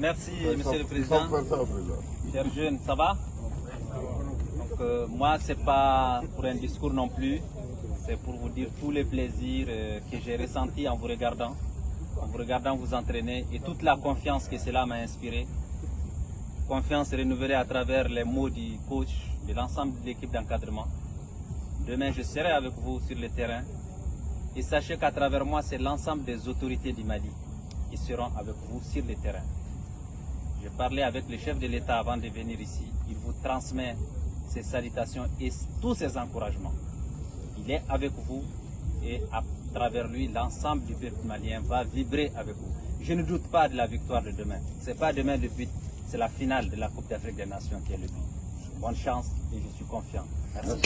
Merci, Monsieur le Président. Chers jeunes, ça va? Donc, euh, moi, ce n'est pas pour un discours non plus. C'est pour vous dire tous les plaisirs euh, que j'ai ressentis en vous regardant, en vous regardant vous entraîner et toute la confiance que cela m'a inspiré. Confiance renouvelée à travers les mots du coach, de l'ensemble de l'équipe d'encadrement. Demain, je serai avec vous sur le terrain. Et sachez qu'à travers moi, c'est l'ensemble des autorités du Mali qui seront avec vous sur le terrain. J'ai parlé avec le chef de l'État avant de venir ici. Il vous transmet ses salutations et tous ses encouragements. Il est avec vous et à travers lui, l'ensemble du peuple malien va vibrer avec vous. Je ne doute pas de la victoire de demain. Ce n'est pas demain le but, c'est la finale de la Coupe d'Afrique des Nations qui est le but. Bonne chance et je suis confiant. Merci.